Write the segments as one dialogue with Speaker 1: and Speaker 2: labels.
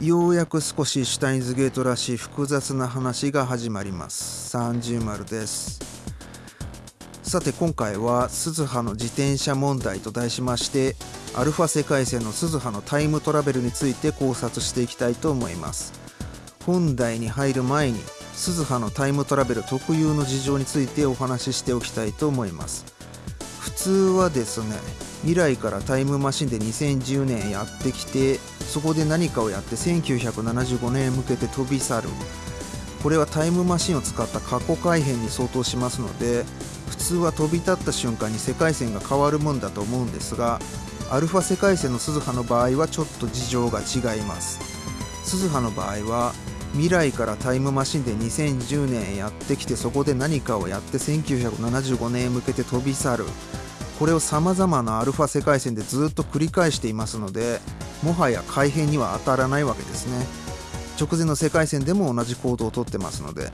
Speaker 1: ようやく少しシュタインズゲートらしい複雑な話が始まります。30丸です。さて今回は鈴葉の自転車問題と題しましてアルファ世界線の鈴葉のタイムトラベルについて考察していきたいと思います。本題に入る前に鈴葉のタイムトラベル特有の事情についてお話ししておきたいと思います。普通はですね未来からタイムマシンで2010年やってきてそこで何かをやって1975年へ向けて飛び去る。これはタイムマシンを使った過去改変に相当しますので普通は飛び立った瞬間に世界線が変わるもんだと思うんですがアルファ世界線の鈴葉の場合はちょっと事情が違います。鈴葉の場合は未来からタイムマシンで2010年へやってきてそこで何かをやって1975年へ向けて飛び去る。これをさまざまなアルファ世界線でずっと繰り返していますのでもはや改変には当たらないわけですね。直前の世界線でも同じ行動をとってますので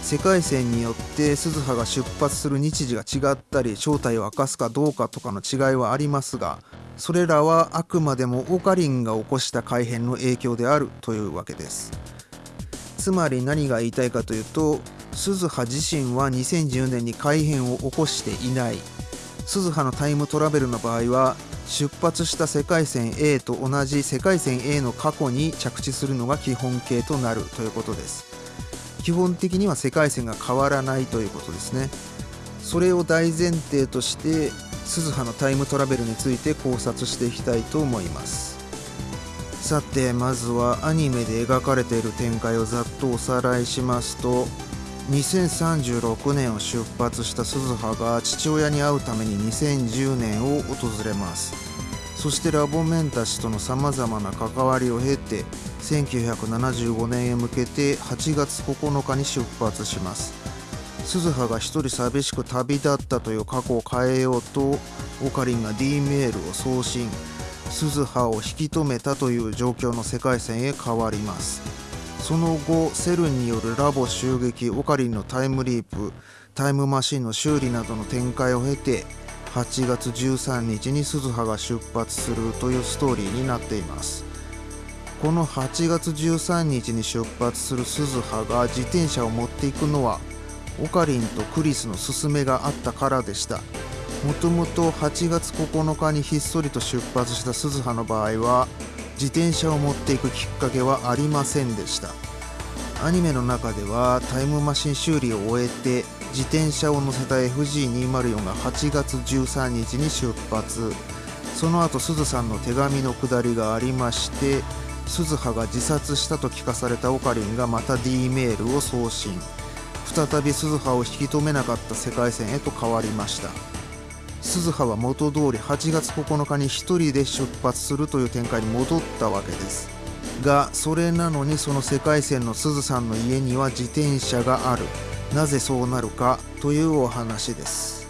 Speaker 1: 世界線によって鈴葉が出発する日時が違ったり正体を明かすかどうかとかの違いはありますがそれらはあくまでもオカリンが起こした改変の影響であるというわけです。つまり何が言いたいかというと鈴葉自身は2010年に改変を起こしていない。鈴葉のタイムトラベルの場合は出発した世界線 A と同じ世界線 A の過去に着地するのが基本形となるということです。基本的には世界線が変わらないということですね。それを大前提として鈴葉のタイムトラベルについて考察していきたいと思います。さてまずはアニメで描かれている展開をざっとおさらいしますと2036年を出発した鈴葉が父親に会うために2010年を訪れます。そしてラボメンたちとのさまざまな関わりを経て1975年へ向けて8月9日に出発します。鈴葉が一人寂しく旅立ったという過去を変えようとオカリンが D メールを送信。鈴葉を引き止めたという状況の世界線へ変わります。その後セルによるラボ襲撃オカリンのタイムリープタイムマシンの修理などの展開を経て8月13日に鈴葉が出発するというストーリーになっています。この8月13日に出発する鈴葉が自転車を持っていくのはオカリンとクリスの勧めがあったからでした。もともと8月9日にひっそりと出発した鈴葉の場合は自転車を持っていくきっかけはありませんでした。アニメの中ではタイムマシン修理を終えて自転車を乗せた FG204 が8月13日に出発。その後すずさんの手紙のくだりがありまして鈴葉が自殺したと聞かされたオカリンがまた D メールを送信。再び鈴葉を引き止めなかった世界線へと変わりました。鈴葉は元通り8月9日に1人で出発するという展開に戻ったわけです。がそれなのにその世界線の鈴さんの家には自転車がある。なぜそうなるかというお話です。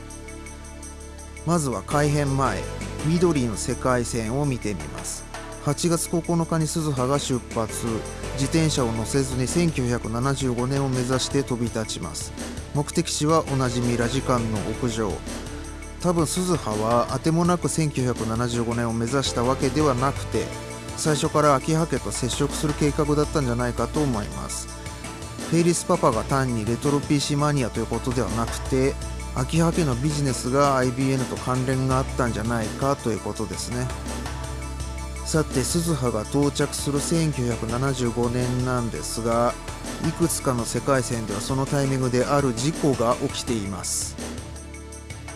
Speaker 1: まずは改編前緑の世界線を見てみます。8月9日に鈴葉が出発。自転車を乗せずに1975年を目指して飛び立ちます。目的地はおなじみラジカンの屋上。多分鈴葉はあてもなく1975年を目指したわけではなくて最初から秋葉家と接触する計画だったんじゃないかと思います。フェイリスパパが単にレトロ PC マニアということではなくて秋葉家のビジネスが IBN と関連があったんじゃないかということですね。さて鈴葉が到着する1975年なんですがいくつかの世界線ではそのタイミングである事故が起きています。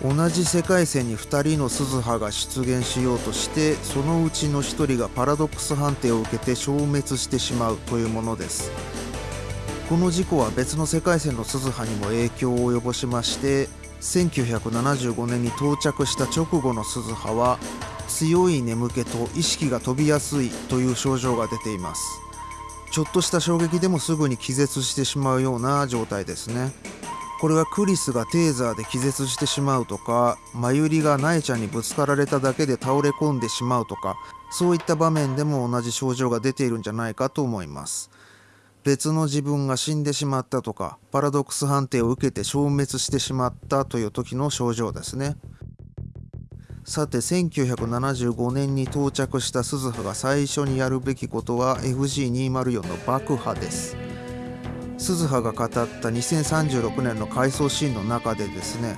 Speaker 1: 同じ世界線に2人の鈴葉が出現しようとしてそのうちの1人がパラドックス判定を受けて消滅してしまうというものです。この事故は別の世界線の鈴葉にも影響を及ぼしまして1975年に到着した直後の鈴葉は強い眠気と意識が飛びやすいという症状が出ています。ちょっとした衝撃でもすぐに気絶してしまうような状態ですね。これはクリスがテーザーで気絶してしまうとかマユリがナエちゃんにぶつかられただけで倒れ込んでしまうとかそういった場面でも同じ症状が出ているんじゃないかと思います。別の自分が死んでしまったとかパラドックス判定を受けて消滅してしまったという時の症状ですね。さて1975年に到着した鈴葉が最初にやるべきことは FG204 の爆破です。鈴葉が語った2036年の回想シーンの中でですね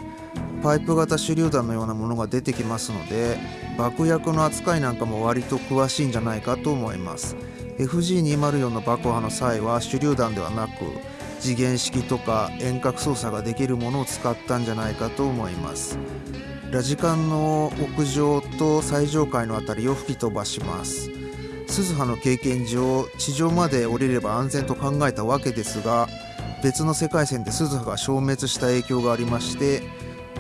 Speaker 1: パイプ型手榴弾のようなものが出てきますので爆薬の扱いなんかも割と詳しいんじゃないかと思います。FG204 の爆破の際は手榴弾ではなく次元式とか遠隔操作ができるものを使ったんじゃないかと思います。ラジカンの屋上と最上階の辺りを吹き飛ばします。鈴葉の経験上地上まで降りれば安全と考えたわけですが別の世界線で鈴葉が消滅した影響がありまして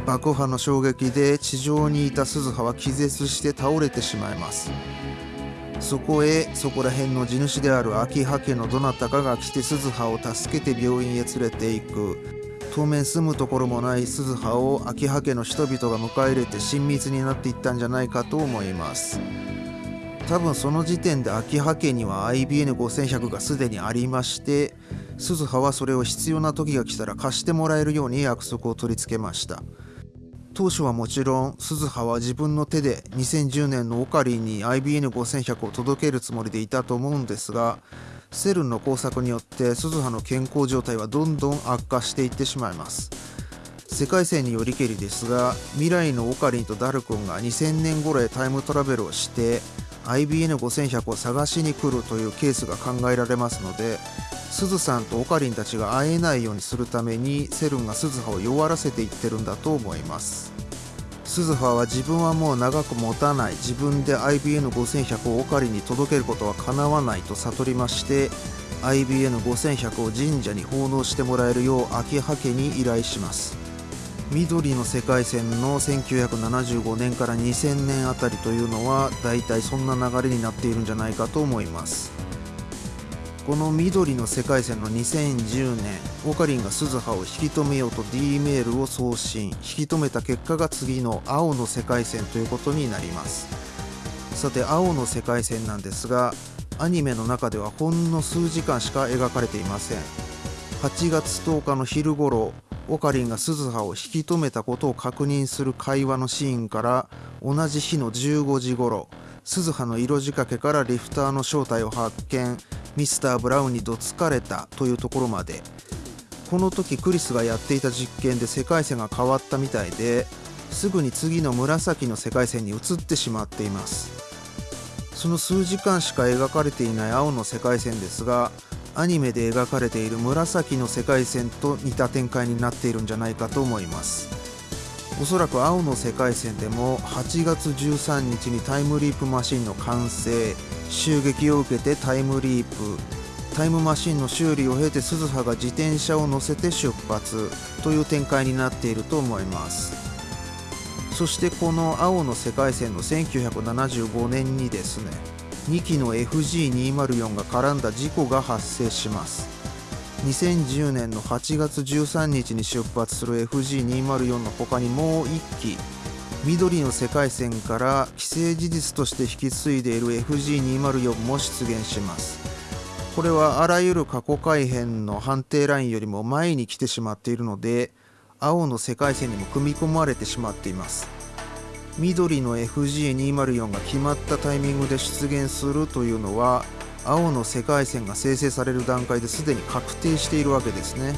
Speaker 1: 爆破の衝撃で地上にいた鈴葉は気絶して倒れてしまいます。そこへそこら辺の地主である秋葉家のどなたかが来て鈴葉を助けて病院へ連れて行く。当面住むところもない鈴葉を秋葉家の人々が迎え入れて親密になっていったんじゃないかと思います。多分その時点で秋葉家には IBN5100 がすでにありまして鈴葉はそれを必要な時が来たら貸してもらえるように約束を取り付けました。当初はもちろん鈴葉は自分の手で2010年のオカリンに IBN5100 を届けるつもりでいたと思うんですがセルンの工作によって鈴葉の健康状態はどんどん悪化していってしまいます。世界線によりけりですが未来のオカリンとダル君が2000年頃へタイムトラベルをして IBN5100 を探しに来るというケースが考えられますので鈴さんとオカリンたちが会えないようにするためにセルンが鈴葉を弱らせていってるんだと思います。鈴葉は自分はもう長く持たない。自分で IBN5100 をオカリンに届けることはかなわないと悟りまして IBN5100 を神社に奉納してもらえるよう秋葉家に依頼します。緑の世界線の1975年から2000年あたりというのはだいたいそんな流れになっているんじゃないかと思います。この緑の世界線の2010年オカリンが鈴葉を引き止めようと D メールを送信引き止めた結果が次の青の世界線ということになります。さて青の世界線なんですがアニメの中ではほんの数時間しか描かれていません。8月10日の昼頃オカリンが鈴葉を引き止めたことを確認する会話のシーンから同じ日の15時頃鈴葉の色仕掛けからリフターの正体を発見ミスター・ブラウンにどつかれたというところまで。この時クリスがやっていた実験で世界線が変わったみたいですぐに次の紫の世界線に移ってしまっています。その数時間しか描かれていない青の世界線ですがアニメで描かれている紫の世界線と似た展開になっているんじゃないかと思います。おそらく青の世界線でも8月13日にタイムリープマシンの完成襲撃を受けてタイムリープ。タイムマシンの修理を経て鈴葉が自転車を乗せて出発という展開になっていると思います。そしてこの青の世界線の1975年にですね2機の FG204 が絡んだ事故が発生します。2010年の8月13日に出発する FG204 の他にもう1機緑の世界線から既成事実として引き継いでいる FG204 も出現します。これはあらゆる過去改変の判定ラインよりも前に来てしまっているので青の世界線にも組み込まれてしまっています。緑の FG204 が決まったタイミングで出現するというのは青の世界線が生成される段階ですでに確定しているわけですね。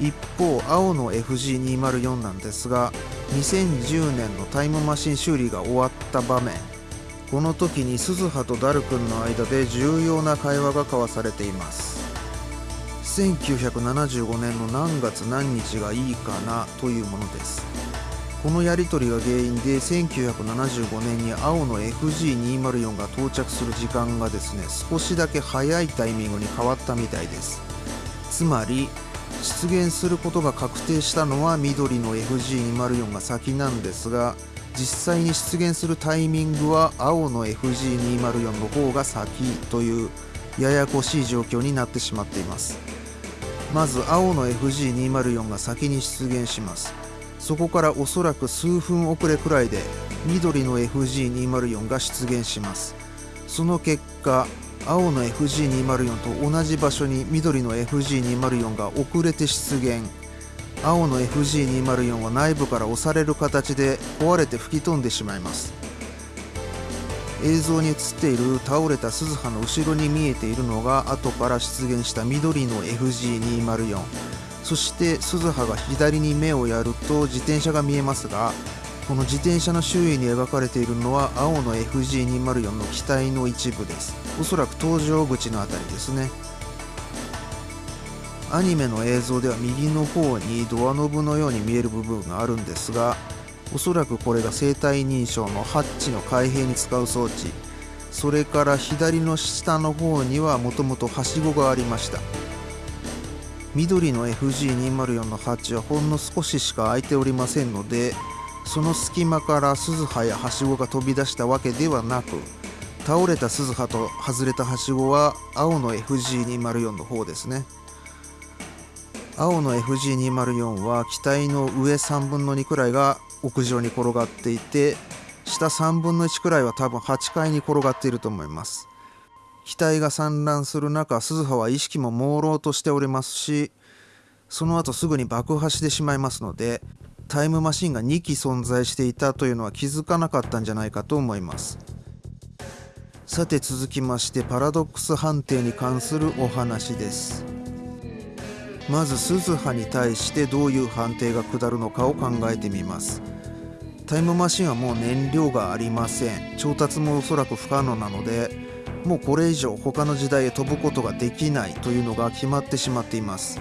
Speaker 1: 一方青の FG204 なんですが2010年のタイムマシン修理が終わった場面。この時に鈴葉とダル君の間で重要な会話が交わされています。1975年の何月何日がいいかなというものです。このやり取りが原因で1975年に青の FG204 が到着する時間がですね少しだけ早いタイミングに変わったみたいです。つまり出現することが確定したのは緑の FG204 が先なんですが実際に出現するタイミングは青の FG204 の方が先というややこしい状況になってしまっています。まず青の FG204 が先に出現します。そこからおそらく数分遅れくらいで緑の FG204 が出現します。その結果青の FG204 と同じ場所に緑の FG204 が遅れて出現。青の FG204 は内部から押される形で壊れて吹き飛んでしまいます。映像に映っている倒れた鈴葉の後ろに見えているのが後から出現した緑の FG204 そして鈴葉が左に目をやると自転車が見えますがこの自転車の周囲に描かれているのは青の FG204 の機体の一部です。おそらく搭乗口の辺りですね。アニメの映像では右の方にドアノブのように見える部分があるんですがおそらくこれが生体認証のハッチの開閉に使う装置。それから左の下の方にはもともとはしごがありました。緑の FG204 のハチはほんの少ししか開いておりませんのでその隙間から鈴葉やはしごが飛び出したわけではなく倒れた鈴葉と外れたはしごは青の FG204 の方ですね。青の FG204 は機体の上3分の2くらいが屋上に転がっていて下3分の1くらいは多分8階に転がっていると思います。機体が散乱する中鈴葉は意識も朦朧としておりますしその後すぐに爆破してしまいますのでタイムマシンが2機存在していたというのは気づかなかったんじゃないかと思います。さて続きましてパラドックス判定に関するお話です。まず鈴葉に対してどういう判定が下るのかを考えてみます。タイムマシンはもう燃料がありません。調達もおそらく不可能なのでもうこれ以上他の時代へ飛ぶことができないというのが決まってしまっています。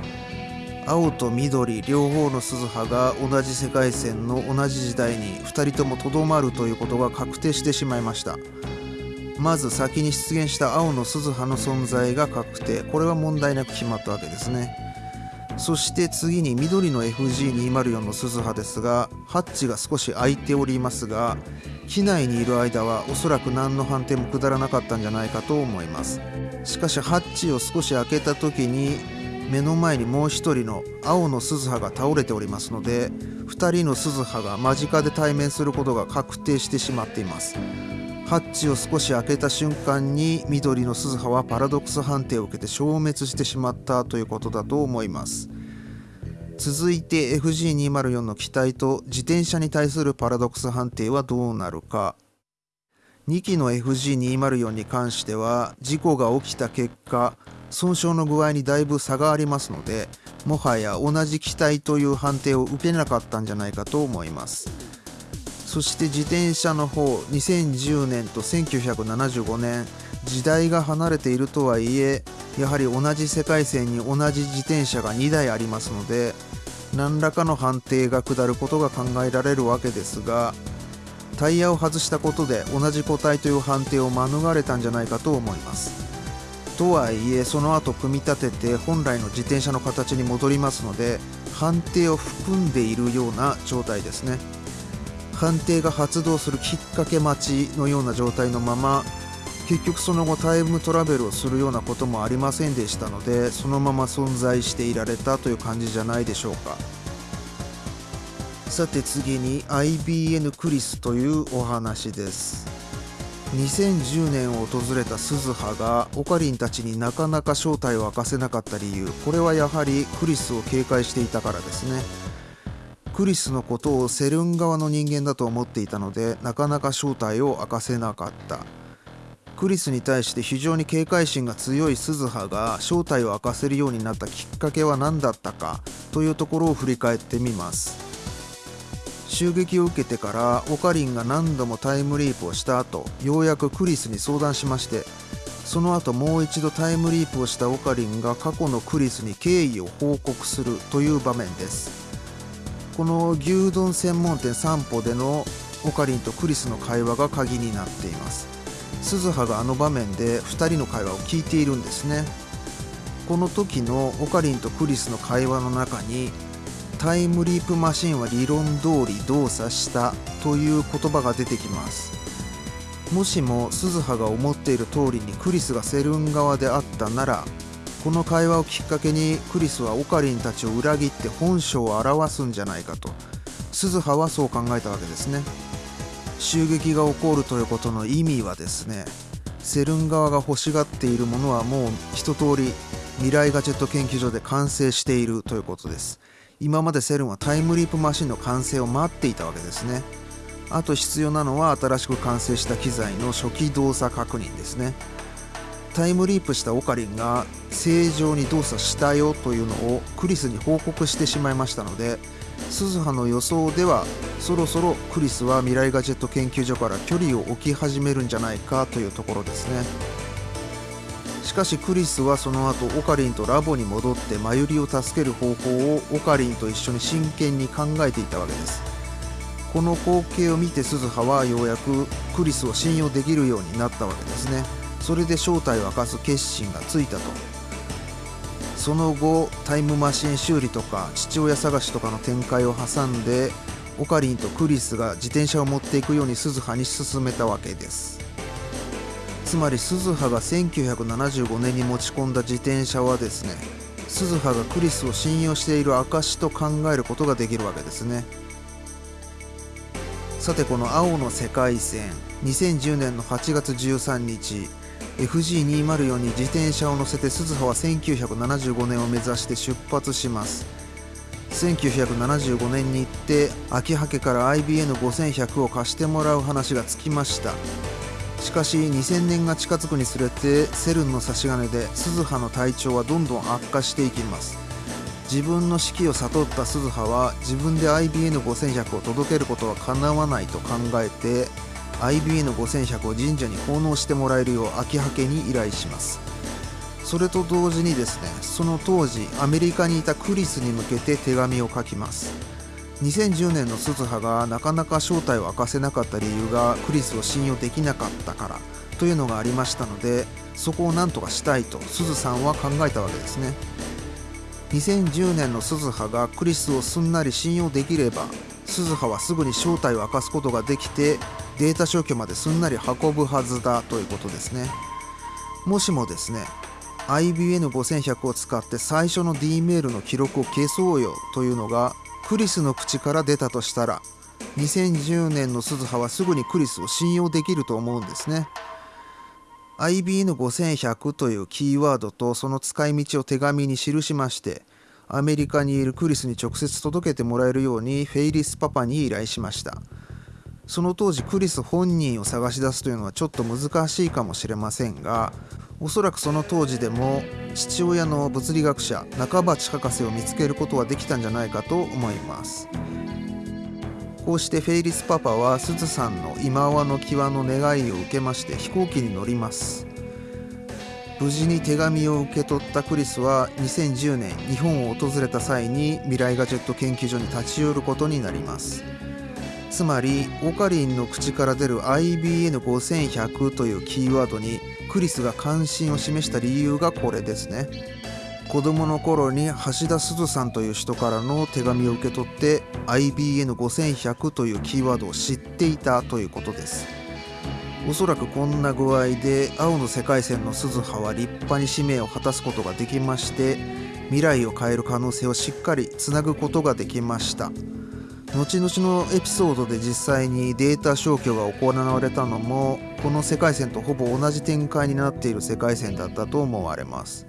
Speaker 1: 青と緑両方の鈴葉が同じ世界線の同じ時代に2人ともとどまるということが確定してしまいました。まず先に出現した青の鈴葉の存在が確定。これは問題なく決まったわけですね。そして次に緑の FG204 の鈴葉ですがハッチが少し開いておりますが機内にいる間はおそらく何の判定も下らなかったんじゃないかと思います。しかしハッチを少し開けた時に目の前にもう一人の青の鈴葉が倒れておりますので2人の鈴葉が間近で対面することが確定してしまっています。ハッチを少し開けた瞬間に緑の鈴葉はパラドックス判定を受けて消滅してしまったということだと思います。続いて FG204 の機体と自転車に対するパラドックス判定はどうなるか。2機の FG204 に関しては事故が起きた結果損傷の具合にだいぶ差がありますのでもはや同じ機体という判定を受けなかったんじゃないかと思います。そして自転車の方2010年と1975年時代が離れているとはいえやはり同じ世界線に同じ自転車が2台ありますので何らかの判定が下ることが考えられるわけですがタイヤを外したことで同じ個体という判定を免れたんじゃないかと思います。とはいえその後組み立てて本来の自転車の形に戻りますので判定を含んでいるような状態ですね。判定が発動するきっかけ待ちのような状態のまま結局その後タイムトラベルをするようなこともありませんでしたのでそのまま存在していられたという感じじゃないでしょうか。さて次に IBN クリスというお話です。2010年を訪れた鈴葉がオカリンたちになかなか正体を明かせなかった理由。これはやはりクリスを警戒していたからですね。クリスのことをセルン側の人間だと思っていたのでなかなか正体を明かせなかった。クリスに対して非常に警戒心が強い鈴葉が正体を明かせるようになったきっかけは何だったかというところを振り返ってみます。襲撃を受けてからオカリンが何度もタイムリープをした後ようやくクリスに相談しましてその後もう一度タイムリープをしたオカリンが過去のクリスに敬意を報告するという場面です。この牛丼専門店散歩でのオカリンとクリスの会話が鍵になっています。鈴葉があの場面で2人の会話を聞いているんですね。この時のオカリンとクリスの会話の中にタイムリープマシンは理論通り動作したという言葉が出てきます。もしも鈴葉が思っている通りにクリスがセルン側であったならこの会話をきっかけにクリスはオカリンたちを裏切って本性を表すんじゃないかと。鈴葉はそう考えたわけですね。襲撃が起こるということの意味はですねセルン側が欲しがっているものはもう一通り未来ガジェット研究所で完成しているということです。今までセルンはタイムリープマシンの完成を待っていたわけですね。あと必要なのは新しく完成した機材の初期動作確認ですね。タイムリープしたオカリンが正常に動作したよというのをクリスに報告してしまいましたので鈴葉の予想ではそろそろクリスは未来ガジェット研究所から距離を置き始めるんじゃないかというところですね。しかしクリスはその後オカリンとラボに戻ってマユリを助ける方法をオカリンと一緒に真剣に考えていたわけです。この光景を見て鈴葉はようやくクリスを信用できるようになったわけですね。それで正体を明かす決心がついたと。その後タイムマシン修理とか父親探しとかの展開を挟んでオカリンとクリスが自転車を持っていくように鈴葉に進めたわけです。つまり鈴葉が1975年に持ち込んだ自転車はですね鈴葉がクリスを信用している証と考えることができるわけですね。さてこの青の世界線2010年の8月13日 FG204 に自転車を乗せて鈴葉は1975年を目指して出発します。1975年に行って秋葉家から IBN5100 を貸してもらう話がつきました。しかし2000年が近づくにつれてセルンの差し金で鈴葉の体調はどんどん悪化していきます。自分の死期を悟った鈴葉は自分で IBN5100 を届けることはかなわないと考えて IBN5100 を神社に奉納してもらえるよう秋葉家に依頼します。それと同時にですねその当時アメリカにいたクリスに向けて手紙を書きます。2010年の鈴葉がなかなか正体を明かせなかった理由がクリスを信用できなかったからというのがありましたのでそこを何とかしたいと鈴さんは考えたわけですね。2010年の鈴葉がクリスをすんなり信用できれば鈴葉はすぐに正体を明かすことができてデータ消去まですんなり運ぶはずだということですね。もしもですね IBN5100 を使って最初の D メールの記録を消そうよというのがクリスの口から出たとしたら2010年の鈴葉はすぐにクリスを信用できると思うんですね。IBN5100 というキーワードとその使い道を手紙に記しましてアメリカにいるクリスに直接届けてもらえるようにフェイリスパパに依頼しました。その当時クリス本人を探し出すというのはちょっと難しいかもしれませんがおそらくその当時でも父親の物理学者中鉢博士を見つけることはできたんじゃないかと思います。こうしてフェイリスパパはすずさんの今和の際の願いを受けまして飛行機に乗ります。無事に手紙を受け取ったクリスは2010年日本を訪れた際に未来ガジェット研究所に立ち寄ることになります。つまりオカリンの口から出る IBN5100 というキーワードにクリスが関心を示した理由がこれですね。子供の頃に橋田鈴さんという人からの手紙を受け取って IBN5100 というキーワードを知っていたということです。おそらくこんな具合で青の世界線の鈴葉は立派に使命を果たすことができまして未来を変える可能性をしっかりつなぐことができました。後々のエピソードで実際にデータ消去が行われたのもこの世界線とほぼ同じ展開になっている世界線だったと思われます。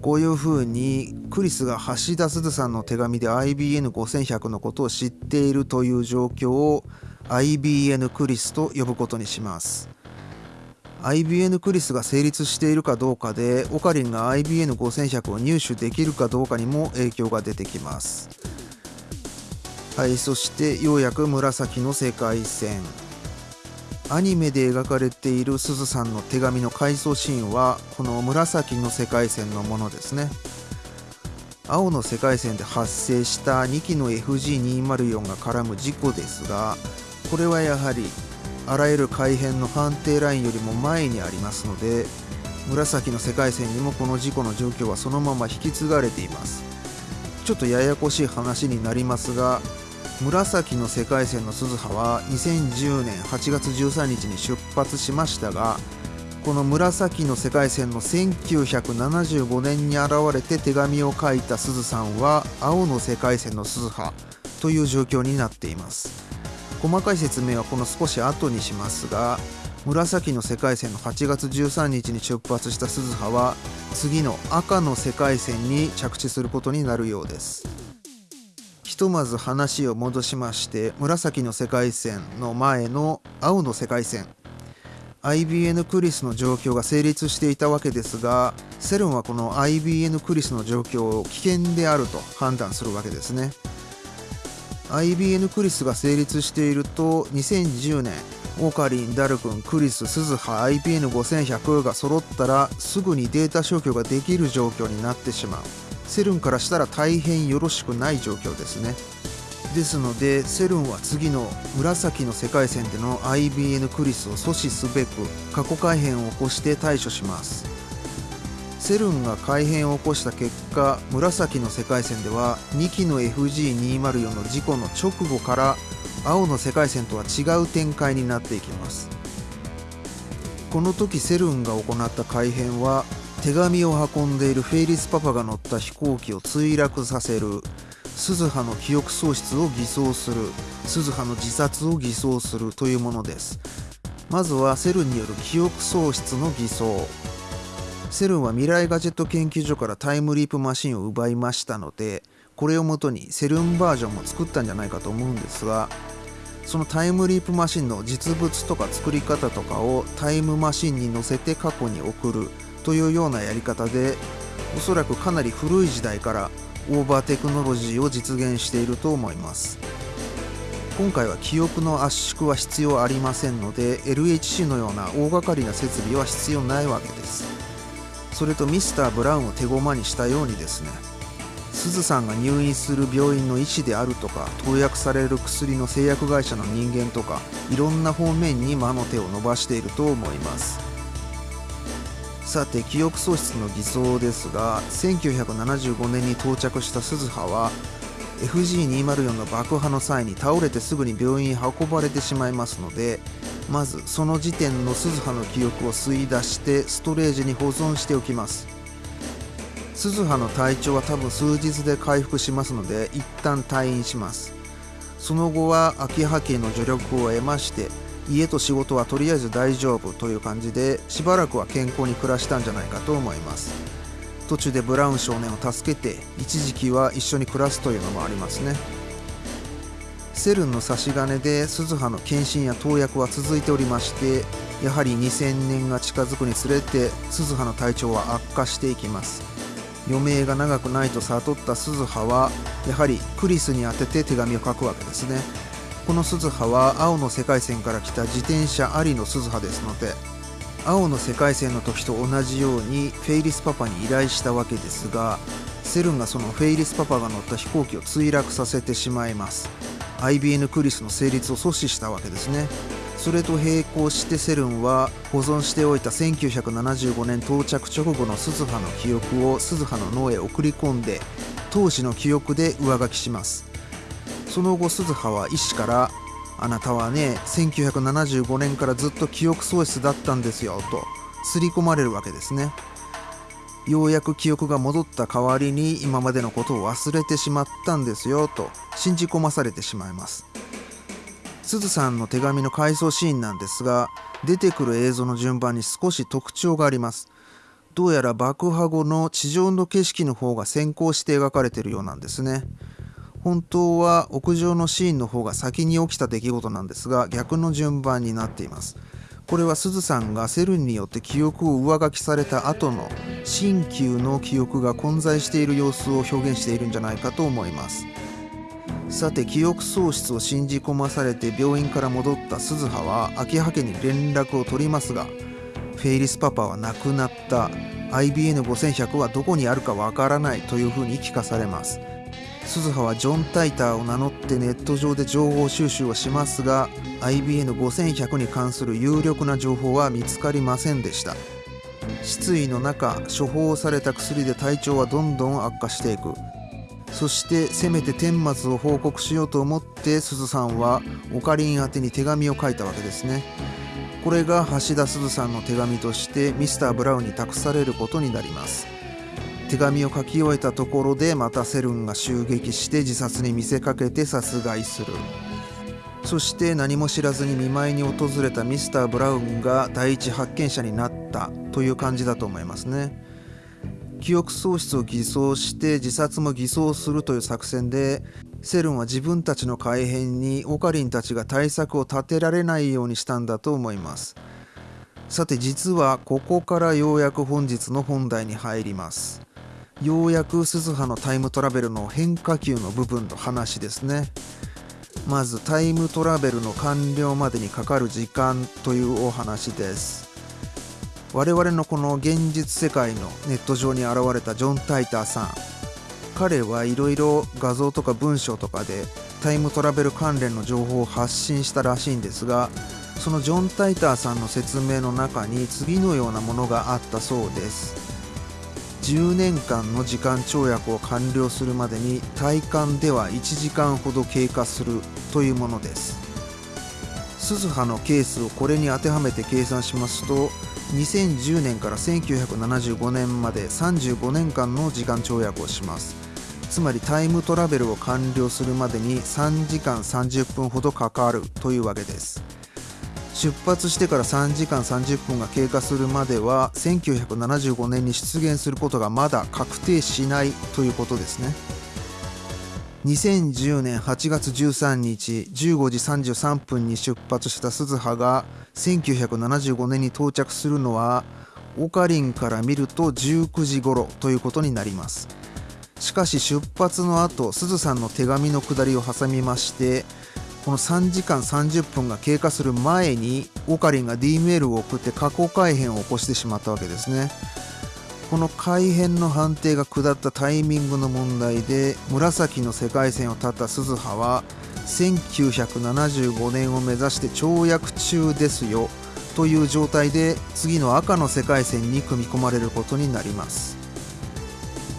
Speaker 1: こういうふうにクリスが橋田鈴さんの手紙で IBN5100 のことを知っているという状況を IBN クリスと呼ぶことにします。IBN クリスが成立しているかどうかでオカリンが IBN5100 を入手できるかどうかにも影響が出てきます。はいそしてようやく紫の世界線。アニメで描かれているすずさんの手紙の回想シーンはこの紫の世界線のものですね。青の世界線で発生した2機の FG204 が絡む事故ですがこれはやはりあらゆる改変の判定ラインよりも前にありますので紫の世界線にもこの事故の状況はそのまま引き継がれています。ちょっとややこしい話になりますが紫の世界線の鈴葉は2010年8月13日に出発しましたがこの紫の世界線の1975年に現れて手紙を書いた鈴さんは青の世界線の鈴葉という状況になっています。細かい説明はこの少し後にしますが紫の世界線の8月13日に出発した鈴葉は次の赤の世界線に着地することになるようです。とまず話を戻しまして紫の世界線の前の青の世界線。IBN クリスの状況が成立していたわけですがセルンはこの IBN クリスの状況を危険であると判断するわけですね。IBN クリスが成立していると2010年オカリン、ダルクン、クリス、スズハ、IBN5100 が揃ったらすぐにデータ消去ができる状況になってしまう。セルンからしたら大変よろしくない状況ですね。ですのでセルンは次の紫の世界線での IBN クリスを阻止すべく過去改変を起こして対処します。セルンが改変を起こした結果紫の世界線では2機の FG204 の事故の直後から青の世界線とは違う展開になっていきます。この時セルンが行った改変は手紙を運んでいるフェイリスパパが乗った飛行機を墜落させる。鈴葉の記憶喪失を偽装する。鈴葉の自殺を偽装する。というものです。まずはセルンによる記憶喪失の偽装。セルンは未来ガジェット研究所からタイムリープマシンを奪いましたのでこれをもとにセルンバージョンも作ったんじゃないかと思うんですがそのタイムリープマシンの実物とか作り方とかをタイムマシンに乗せて過去に送る。というようなやり方でおそらくかなり古い時代からオーバーテクノロジーを実現していると思います。今回は記憶の圧縮は必要ありませんので LHC のような大掛かりな設備は必要ないわけです。それとミスター・ブラウンを手駒にしたようにですねすずさんが入院する病院の医師であるとか投薬される薬の製薬会社の人間とかいろんな方面に魔の手を伸ばしていると思います。さて記憶喪失の偽装ですが1975年に到着した鈴葉は FG204 の爆破の際に倒れてすぐに病院に運ばれてしまいますのでまずその時点の鈴葉の記憶を吸い出してストレージに保存しておきます。鈴葉の体調は多分数日で回復しますので一旦退院します。その後は秋葉家の助力を得まして家と仕事はとりあえず大丈夫という感じでしばらくは健康に暮らしたんじゃないかと思います。途中でブラウン少年を助けて一時期は一緒に暮らすというのもありますね。セルンの差し金で鈴葉の検診や投薬は続いておりましてやはり2000年が近づくにつれて鈴葉の体調は悪化していきます。余命が長くないと悟った鈴葉はやはりクリスに宛てて手紙を書くわけですね。この鈴葉は青の世界線から来た自転車ありの鈴葉ですので青の世界線の時と同じようにフェイリスパパに依頼したわけですがセルンがそのフェイリスパパが乗った飛行機を墜落させてしまいます。IBN クリスの成立を阻止したわけですね。それと並行してセルンは保存しておいた1975年到着直後の鈴葉の記憶を鈴葉の脳へ送り込んで当時の記憶で上書きします。その後鈴葉は医師から「あなたはね1975年からずっと記憶喪失だったんですよ」と刷り込まれるわけですね。ようやく記憶が戻った代わりに今までのことを忘れてしまったんですよと信じ込まされてしまいます。すずさんの手紙の回想シーンなんですが出てくる映像の順番に少し特徴があります。どうやら爆破後の地上の景色の方が先行して描かれているようなんですね。本当は屋上のシーンの方が先に起きた出来事なんですが逆の順番になっています。これはすずさんがセルンによって記憶を上書きされた後の新旧の記憶が混在している様子を表現しているんじゃないかと思います。さて記憶喪失を信じ込まされて病院から戻った鈴葉は秋葉家に連絡を取りますがフェイリスパパは亡くなった。IBN5100 はどこにあるかわからないというふうに聞かされます。鈴葉はジョン・タイターを名乗ってネット上で情報収集をしますが IBN5100 に関する有力な情報は見つかりませんでした。失意の中処方された薬で体調はどんどん悪化していく。そしてせめて顛末を報告しようと思って鈴さんはオカリン宛てに手紙を書いたわけですね。これが橋田鈴さんの手紙としてミスター・ブラウンに託されることになります。手紙を書き終えたところでまたセルンが襲撃して自殺に見せかけて殺害する。そして何も知らずに見舞いに訪れたミスター・ブラウンが第一発見者になったという感じだと思いますね。記憶喪失を偽装して自殺も偽装するという作戦でセルンは自分たちの改変にオカリンたちが対策を立てられないようにしたんだと思います。さて実はここからようやく本日の本題に入ります。ようやく鈴葉のタイムトラベルの変化球の部分の話ですね。まずタイムトラベルの完了までにかかる時間というお話です。我々のこの現実世界のネット上に現れたジョン・タイターさん。彼はいろいろ画像とか文章とかでタイムトラベル関連の情報を発信したらしいんですがそのジョン・タイターさんの説明の中に次のようなものがあったそうです。10年間の時間跳躍を完了するまでに体感では1時間ほど経過するというものです。鈴葉のケースをこれに当てはめて計算しますと2010年から1975年まで35年間の時間跳躍をします。つまりタイムトラベルを完了するまでに3時間30分ほどかかるというわけです。出発してから3時間30分が経過するまでは1975年に出現することがまだ確定しないということですね。2010年8月13日15時33分に出発した鈴葉が1975年に到着するのはオカリンから見ると19時頃ということになります。しかし出発の後鈴さんの手紙の下りを挟みましてこの3時間30分が経過する前にオカリンが D メールを送って過去改変を起こしてしまったわけですね。この改変の判定が下ったタイミングの問題で紫の世界線を立った鈴葉は1975年を目指して跳躍中ですよという状態で次の赤の世界線に組み込まれることになります。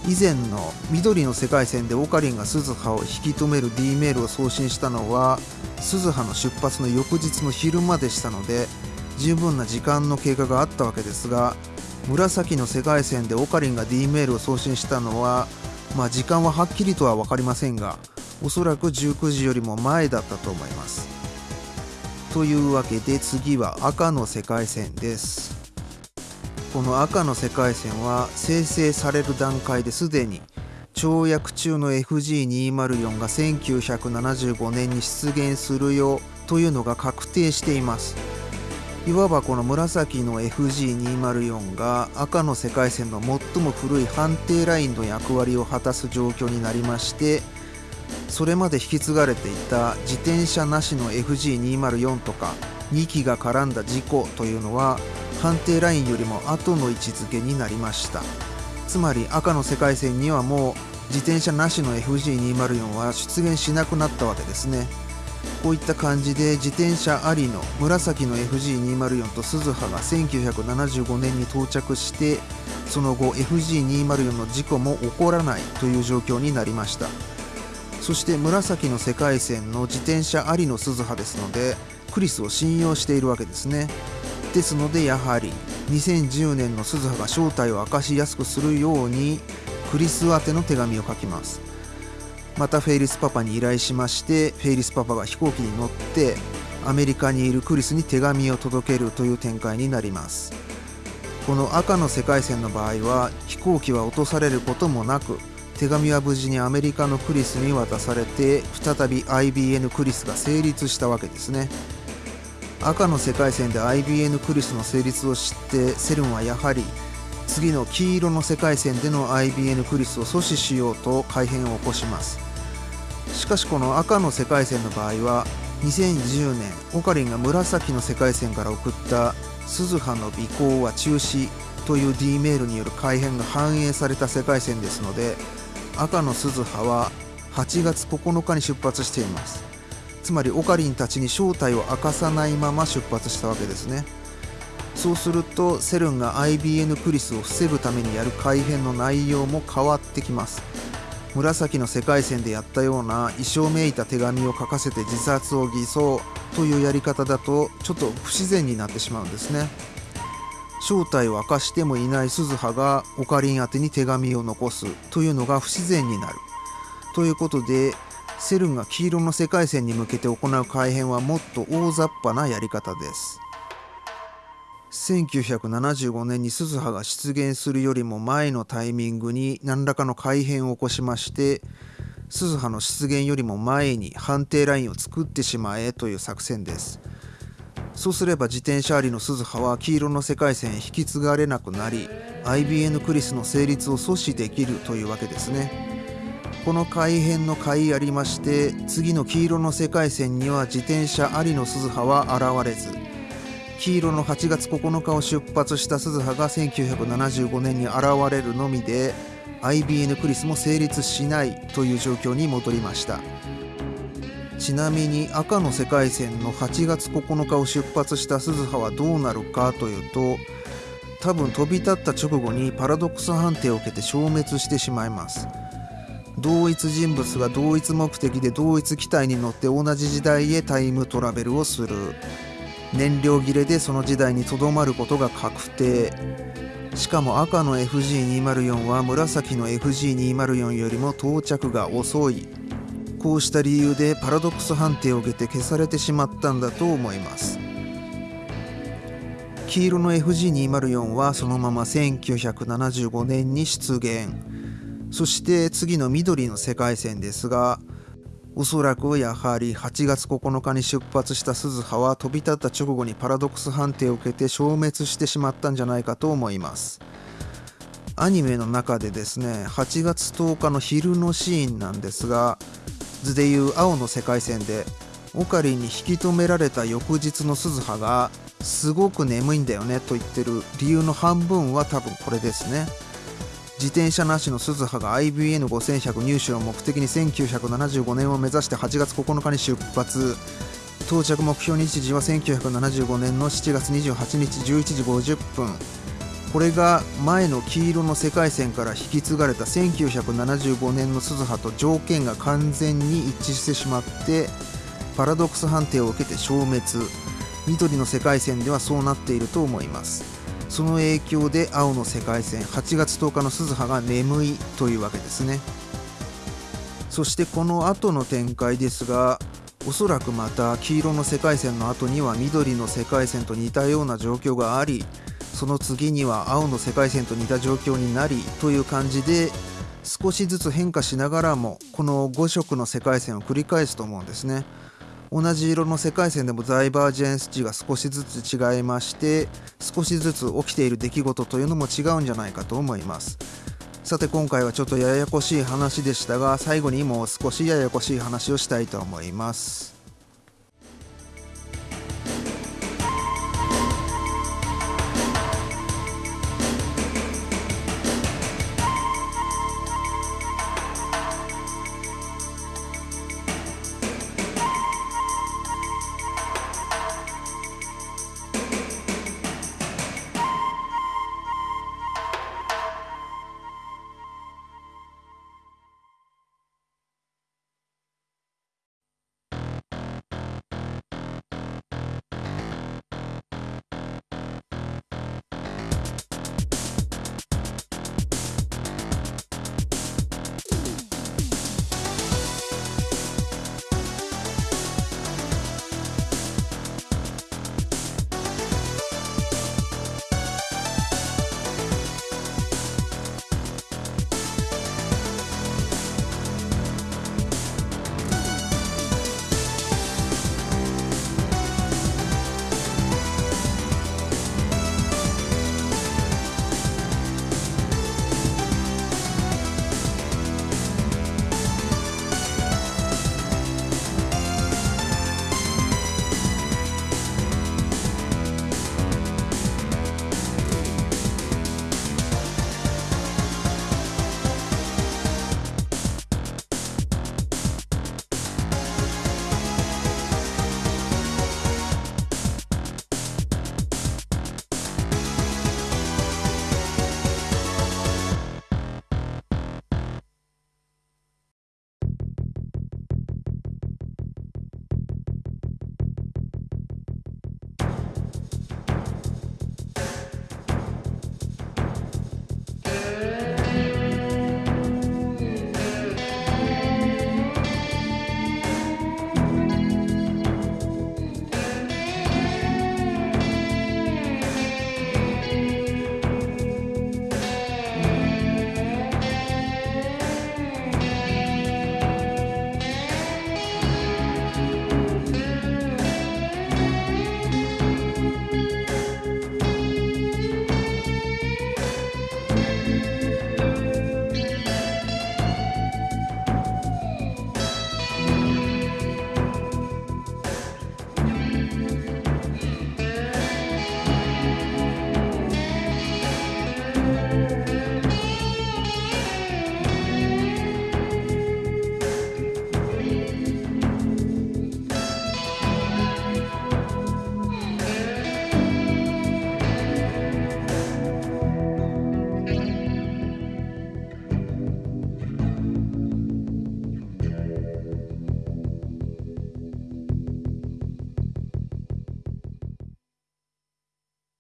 Speaker 1: 以前の緑の世界線でオカリンが鈴葉を引き止める D メールを送信したのは鈴葉の出発の翌日の昼間でしたので十分な時間の経過があったわけですが紫の世界線でオカリンが D メールを送信したのはまあ時間ははっきりとは分かりませんがおそらく19時よりも前だったと思います。というわけで次は赤の世界線です。この赤の世界線は生成される段階ですでに跳躍中の FG204 が1975年に出現するようというのが確定しています。いわばこの紫の FG204 が赤の世界線の最も古い判定ラインの役割を果たす状況になりましてそれまで引き継がれていた自転車なしの FG204 とか2機が絡んだ事故というのは判定ラインよりも後の位置づけになりました。つまり赤の世界線にはもう自転車なしの FG204 は出現しなくなったわけですね。こういった感じで自転車ありの紫の FG204 と鈴葉が1975年に到着してその後 FG204 の事故も起こらないという状況になりました。そして紫の世界線の自転車ありの鈴葉ですのでクリスを信用しているわけですね。ですのでやはり2010年の鈴葉が正体を明かしやすくするようにクリス宛ての手紙を書きます。またフェイリスパパに依頼しましてフェイリスパパが飛行機に乗ってアメリカにいるクリスに手紙を届けるという展開になります。この赤の世界線の場合は飛行機は落とされることもなく手紙は無事にアメリカのクリスに渡されて再び IBN クリスが成立したわけですね。赤の世界線で IBN クリスの成立を知ってセルンはやはり次の黄色の世界線での IBN クリスを阻止しようと改変を起こします。しかしこの赤の世界線の場合は2010年オカリンが紫の世界線から送った鈴葉の尾行は中止という D メールによる改変が反映された世界線ですので赤の鈴葉は8月9日に出発しています。つまりオカリンたちに正体を明かさないまま出発したわけですね。そうするとセルンが IBN クリスを防ぐためにやる改変の内容も変わってきます。紫の世界線でやったような衣装めいた手紙を書かせて自殺を偽装というやり方だとちょっと不自然になってしまうんですね。正体を明かしてもいない鈴葉がオカリン宛てに手紙を残すというのが不自然になる。ということでセルンが黄色の世界線に向けて行う改変はもっと大雑把なやり方です。1975年に鈴葉が出現するよりも前のタイミングに何らかの改変を起こしまして鈴葉の出現よりも前に判定ラインを作ってしまえという作戦です。そうすれば自転車ありの鈴葉は黄色の世界線引き継がれなくなり IBN クリスの成立を阻止できるというわけですね。この改変の回ありまして次の黄色の世界線には自転車ありの鈴葉は現れず黄色の8月9日を出発した鈴葉が1975年に現れるのみで IBN クリスも成立しないという状況に戻りました。ちなみに赤の世界線の8月9日を出発した鈴葉はどうなるかというと多分飛び立った直後にパラドックス判定を受けて消滅してしまいます。同一人物が同一目的で同一機体に乗って同じ時代へタイムトラベルをする。燃料切れでその時代にとどまることが確定。しかも赤の FG204 は紫の FG204 よりも到着が遅い。こうした理由でパラドックス判定を受けて消されてしまったんだと思います。黄色の FG204 はそのまま1975年に出現。そして次の緑の世界線ですがおそらくやはり8月9日に出発した鈴葉は飛び立った直後にパラドックス判定を受けて消滅してしまったんじゃないかと思います。アニメの中でですね8月10日の昼のシーンなんですが図でいう青の世界線でオカリンに引き止められた翌日の鈴葉がすごく眠いんだよねと言ってる理由の半分は多分これですね。自転車なしの鈴葉が IBN5100 入手を目的に1975年を目指して8月9日に出発。到着目標日時は1975年の7月28日11時50分。これが前の黄色の世界線から引き継がれた1975年の鈴葉と条件が完全に一致してしまってパラドックス判定を受けて消滅。緑の世界線ではそうなっていると思います。その影響で青の世界線8月10日の鈴葉が眠いというわけですねそしてこの後の展開ですがおそらくまた黄色の世界線の後には緑の世界線と似たような状況がありその次には青の世界線と似た状況になりという感じで少しずつ変化しながらもこの5色の世界線を繰り返すと思うんですね。同じ色の世界線でもダイバージェンス値が少しずつ違いまして少しずつ起きている出来事というのも違うんじゃないかと思います。さて今回はちょっとややこしい話でしたが最後にもう少しややこしい話をしたいと思います。